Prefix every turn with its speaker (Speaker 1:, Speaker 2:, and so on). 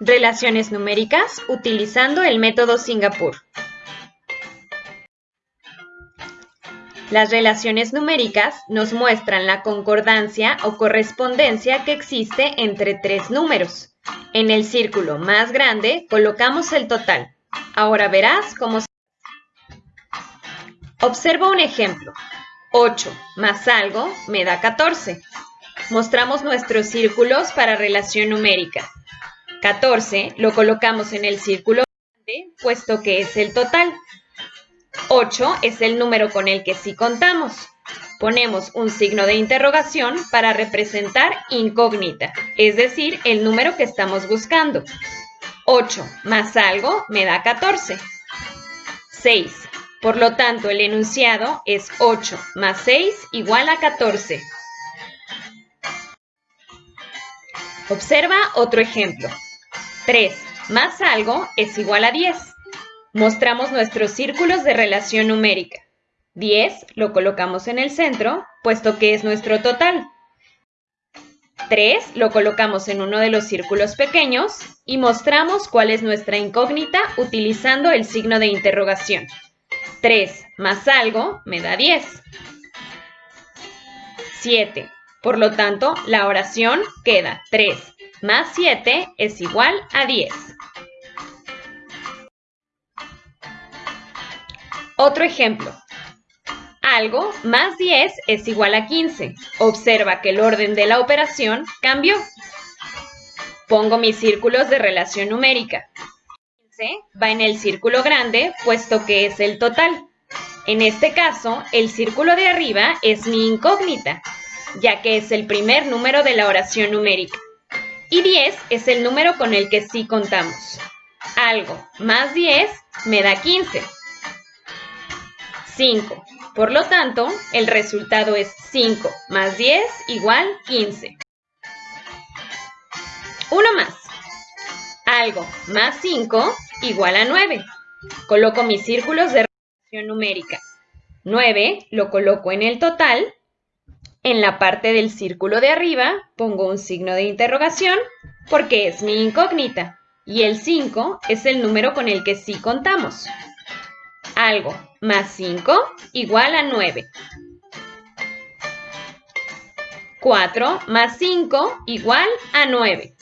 Speaker 1: Relaciones numéricas utilizando el método Singapur. Las relaciones numéricas nos muestran la concordancia o correspondencia que existe entre tres números. En el círculo más grande colocamos el total. Ahora verás cómo se Observa un ejemplo. 8 más algo me da 14. Mostramos nuestros círculos para relación numérica. 14 lo colocamos en el círculo grande, puesto que es el total. 8 es el número con el que sí contamos. Ponemos un signo de interrogación para representar incógnita, es decir, el número que estamos buscando. 8 más algo me da 14. 6. Por lo tanto, el enunciado es 8 más 6 igual a 14. Observa otro ejemplo. 3 más algo es igual a 10. Mostramos nuestros círculos de relación numérica. 10 lo colocamos en el centro, puesto que es nuestro total. 3 lo colocamos en uno de los círculos pequeños y mostramos cuál es nuestra incógnita utilizando el signo de interrogación. 3 más algo me da 10. 7. Por lo tanto, la oración queda 3 más 7 es igual a 10. Otro ejemplo. Algo más 10 es igual a 15. Observa que el orden de la operación cambió. Pongo mis círculos de relación numérica. 15 va en el círculo grande, puesto que es el total. En este caso, el círculo de arriba es mi incógnita, ya que es el primer número de la oración numérica. Y 10 es el número con el que sí contamos. Algo más 10 me da 15. 5. Por lo tanto, el resultado es 5 más 10 igual 15. Uno más. Algo más 5 igual a 9. Coloco mis círculos de relación numérica. 9 lo coloco en el total en la parte del círculo de arriba pongo un signo de interrogación porque es mi incógnita y el 5 es el número con el que sí contamos. Algo más 5 igual a 9. 4 más 5 igual a 9.